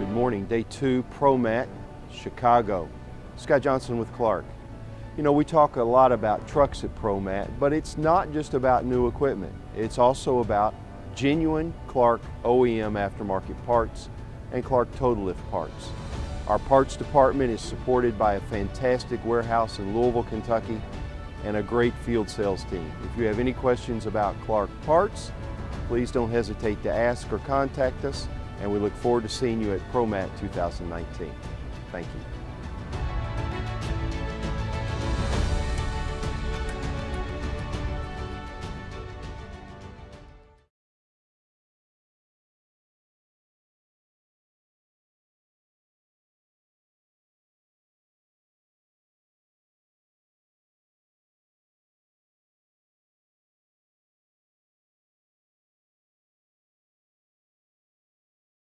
Good morning. Day two, ProMat, Chicago. Scott Johnson with Clark. You know, we talk a lot about trucks at ProMat, but it's not just about new equipment. It's also about genuine Clark OEM aftermarket parts and Clark Total Lift parts. Our parts department is supported by a fantastic warehouse in Louisville, Kentucky, and a great field sales team. If you have any questions about Clark parts, please don't hesitate to ask or contact us, and we look forward to seeing you at ProMat 2019. Thank you.